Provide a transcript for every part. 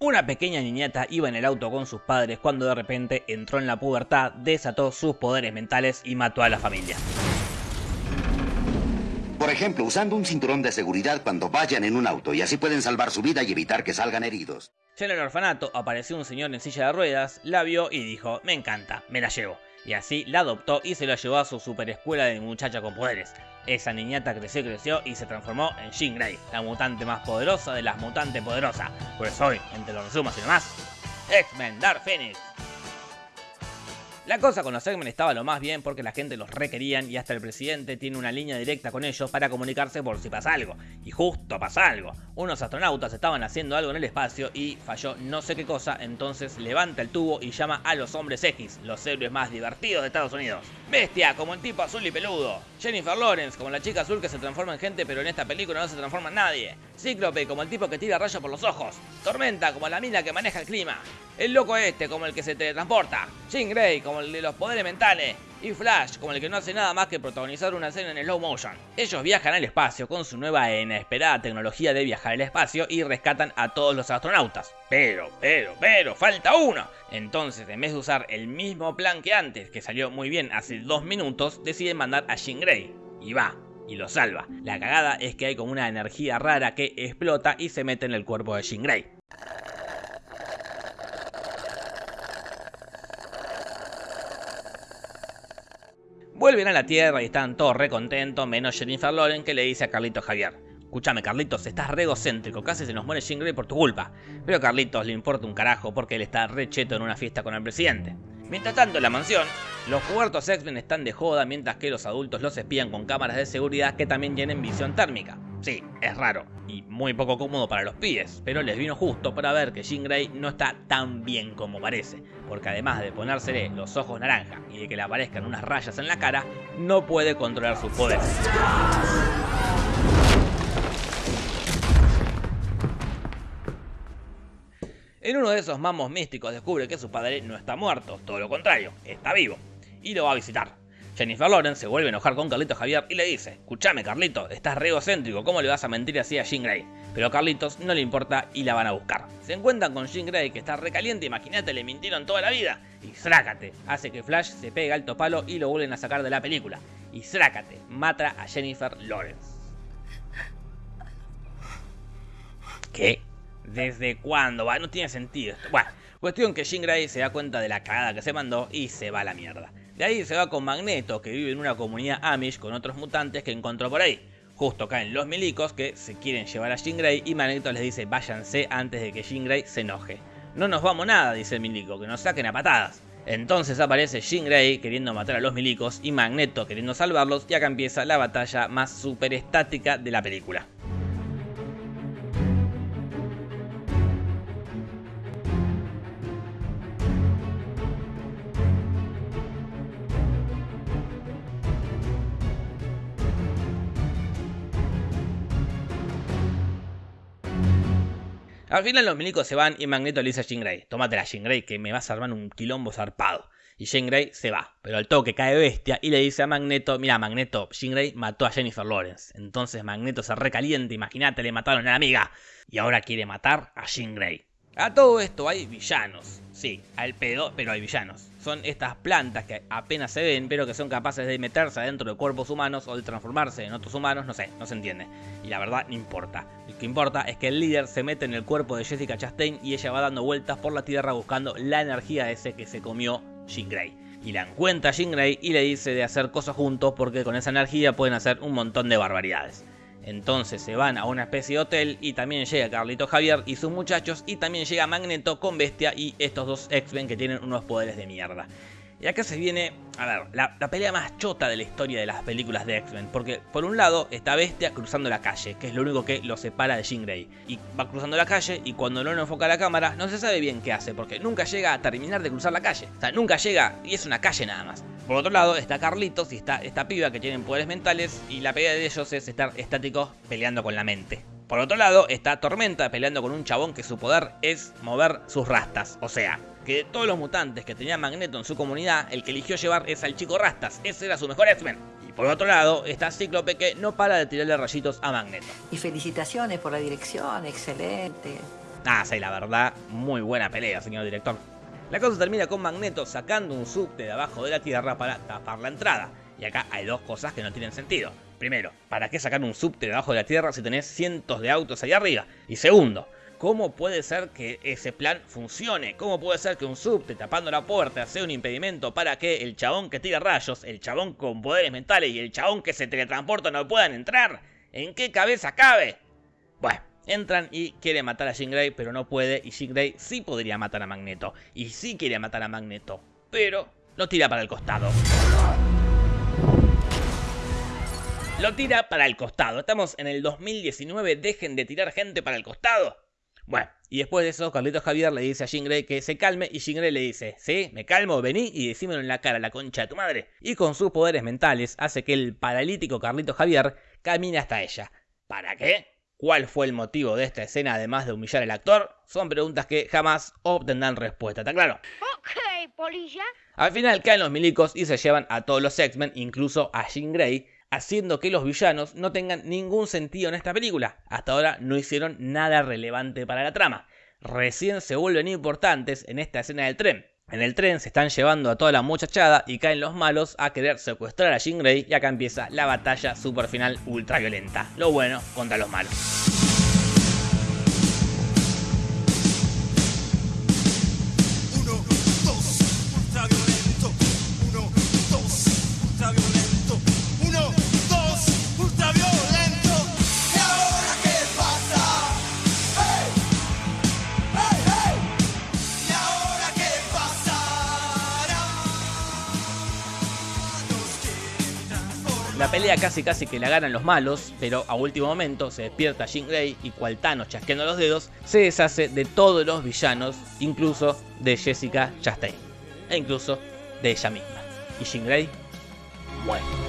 Una pequeña niñata iba en el auto con sus padres cuando de repente entró en la pubertad, desató sus poderes mentales y mató a la familia. Por ejemplo, usando un cinturón de seguridad cuando vayan en un auto y así pueden salvar su vida y evitar que salgan heridos. Ya en el orfanato apareció un señor en silla de ruedas, la vio y dijo, me encanta, me la llevo. Y así la adoptó y se la llevó a su super escuela de muchacha con poderes. Esa niñata creció, creció y se transformó en Jean Grey, la mutante más poderosa de las mutantes poderosas. Pues hoy, entre los resumos y demás, X-Men Dark Phoenix. La cosa con los X-Men estaba lo más bien porque la gente los requerían y hasta el presidente tiene una línea directa con ellos para comunicarse por si pasa algo. Y justo pasa algo. Unos astronautas estaban haciendo algo en el espacio y falló no sé qué cosa, entonces levanta el tubo y llama a los hombres X, los héroes más divertidos de Estados Unidos. Bestia, como el tipo azul y peludo. Jennifer Lawrence, como la chica azul que se transforma en gente pero en esta película no se transforma en nadie. Cíclope, como el tipo que tira rayos por los ojos. Tormenta, como la mina que maneja el clima. El loco este, como el que se teletransporta. Jean Grey, como el de los poderes mentales. Y Flash, como el que no hace nada más que protagonizar una escena en slow motion. Ellos viajan al espacio con su nueva e inesperada tecnología de viajar al espacio y rescatan a todos los astronautas. Pero, pero, pero, falta uno. Entonces, en vez de usar el mismo plan que antes, que salió muy bien hace dos minutos, deciden mandar a Jean Grey. Y va, y lo salva. La cagada es que hay como una energía rara que explota y se mete en el cuerpo de Jean Grey. Vuelven a la Tierra y están todos recontentos, menos Jennifer Lawrence que le dice a Carlitos Javier. Escúchame Carlitos, estás re egocéntrico, casi se nos muere Jean Grey por tu culpa. Pero a Carlitos le importa un carajo porque él está re cheto en una fiesta con el presidente. Mientras tanto, en la mansión, los puertos X-Men están de joda mientras que los adultos los espían con cámaras de seguridad que también tienen visión térmica. Sí, es raro y muy poco cómodo para los pies, pero les vino justo para ver que Jean Grey no está tan bien como parece, porque además de ponérsele los ojos naranja y de que le aparezcan unas rayas en la cara, no puede controlar sus poderes. En uno de esos mamos místicos descubre que su padre no está muerto, todo lo contrario, está vivo, y lo va a visitar. Jennifer Lawrence se vuelve a enojar con Carlitos Javier y le dice, escúchame Carlitos, estás re egocéntrico, ¿cómo le vas a mentir así a Jean Grey? Pero a Carlitos no le importa y la van a buscar. Se encuentran con Jean Grey que está recaliente, imagínate, le mintieron toda la vida. Y Zrácate, hace que Flash se pegue alto palo y lo vuelven a sacar de la película. Y Zrácate, mata a Jennifer Lawrence. ¿Qué? ¿Desde cuándo? No tiene sentido. Bueno, cuestión que Jean Grey se da cuenta de la cagada que se mandó y se va a la mierda. De ahí se va con Magneto, que vive en una comunidad Amish con otros mutantes que encontró por ahí. Justo caen los milicos que se quieren llevar a Jean Grey y Magneto les dice váyanse antes de que Jean Grey se enoje. No nos vamos nada, dice el milico, que nos saquen a patadas. Entonces aparece Jean Grey queriendo matar a los milicos y Magneto queriendo salvarlos y acá empieza la batalla más super estática de la película. Al final los milicos se van y Magneto le dice a Jean Grey, tómatela Jean Grey que me vas a armar un quilombo zarpado. Y Jean Grey se va, pero al toque cae bestia y le dice a Magneto, mira Magneto, Jean Grey mató a Jennifer Lawrence. Entonces Magneto se recalienta, imagínate, le mataron a la amiga. Y ahora quiere matar a Jean. A todo esto hay villanos, sí, al pedo, pero hay villanos. Son estas plantas que apenas se ven, pero que son capaces de meterse adentro de cuerpos humanos o de transformarse en otros humanos, no sé, no se entiende. Y la verdad, no importa. Lo que importa es que el líder se mete en el cuerpo de Jessica Chastain y ella va dando vueltas por la tierra buscando la energía ese que se comió Jean Grey. Y la encuentra Jean Grey y le dice de hacer cosas juntos porque con esa energía pueden hacer un montón de barbaridades. Entonces se van a una especie de hotel y también llega Carlito Javier y sus muchachos y también llega Magneto con Bestia y estos dos X-Men que tienen unos poderes de mierda. Y acá se viene, a ver, la, pelea más chota de la historia de las películas de X-Men. Porque por un lado está Bestia cruzando la calle, que es lo único que lo separa de Jean Grey. Y va cruzando la calle y cuando no lo enfoca la cámara no se sabe bien qué hace, porque nunca llega a terminar de cruzar la calle. O sea, nunca llega y es una calle nada más. Por otro lado está Carlitos y está esta piba que tienen poderes mentales y la pelea de ellos es estar estáticos peleando con la mente. Por otro lado está Tormenta peleando con un chabón que su poder es mover sus rastas, o sea, que de todos los mutantes que tenía Magneto en su comunidad, el que eligió llevar es al chico Rastas, ese era su mejor X-Men. Y por otro lado está Cíclope que no para de tirarle rayitos a Magneto. Y felicitaciones por la dirección, excelente. Ah, sí, la verdad, muy buena pelea, señor director. La cosa termina con Magneto sacando un subte de abajo de la Tierra para tapar la entrada. Y acá hay dos cosas que no tienen sentido. Primero, ¿para qué sacar un subte debajo de la Tierra si tenés cientos de autos ahí arriba? Y segundo, ¿cómo puede ser que ese plan funcione? ¿Cómo puede ser que un subte tapando la puerta sea un impedimento para que el chabón que tira rayos, el chabón con poderes mentales y el chabón que se teletransporta no puedan entrar? ¿En qué cabeza cabe? Bueno, entran y quiere matar a Jean pero no puede, y Jean Grey sí podría matar a Magneto, y sí quiere matar a Magneto, pero lo tira para el costado. Lo tira para el costado. Estamos en el 2019, dejen de tirar gente para el costado. Bueno, y después de eso, Carlitos Javier le dice a Jean Grey que se calme y Jean Grey le dice, sí, me calmo, vení y decímelo en la cara, la concha de tu madre. Y con sus poderes mentales hace que el paralítico Carlitos Javier camine hasta ella. ¿Para qué? ¿Cuál fue el motivo de esta escena además de humillar al actor? Son preguntas que jamás obtendrán respuesta, ¿está claro? Ok, polilla. Al final caen los milicos y se llevan a todos los X-Men, incluso a Jean Grey, haciendo que los villanos no tengan ningún sentido en esta película. Hasta ahora no hicieron nada relevante para la trama. Recién se vuelven importantes en esta escena del tren. En el tren se están llevando a toda la muchachada y caen los malos a querer secuestrar a Jean Grey y acá empieza la batalla super final ultra violenta. Lo bueno contra los malos. La pelea casi casi que la ganan los malos, pero a último momento se despierta Jean Grey y cual Thanos chasqueando los dedos, se deshace de todos los villanos, incluso de Jessica Chastain, e incluso de ella misma. Y Jean Grey muere.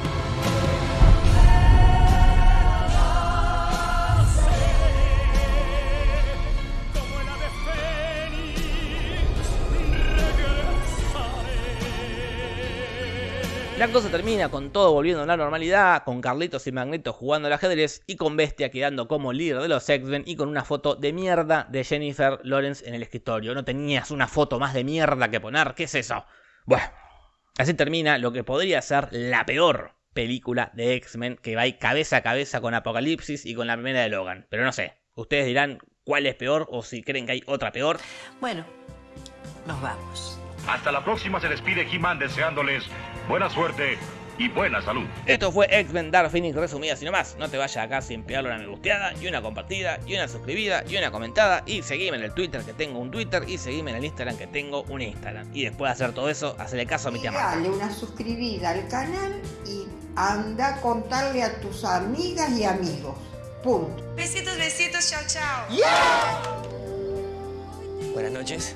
La cosa termina con todo volviendo a la normalidad, con Carlitos y Magneto jugando al ajedrez y con Bestia quedando como líder de los X-Men y con una foto de mierda de Jennifer Lawrence en el escritorio. ¿No tenías una foto más de mierda que poner? ¿Qué es eso? Bueno, así termina lo que podría ser la peor película de X-Men que va cabeza a cabeza con Apocalipsis y con la primera de Logan. Pero no sé, ustedes dirán cuál es peor o si creen que hay otra peor. Bueno, nos vamos. Hasta la próxima se despide He-Man deseándoles buena suerte y buena salud. Esto fue X-Men Dark Phoenix resumida sin más. No te vayas acá sin pegarle una me gusteada, y una compartida, y una suscribida, y una comentada. Y seguime en el Twitter que tengo un Twitter, y seguime en el Instagram que tengo un Instagram. Y después de hacer todo eso, hacerle caso a mi tía Marta. Dale una suscribida al canal y anda a contarle a tus amigas y amigos. Punto. Besitos, besitos, chao, chao. Buenas noches.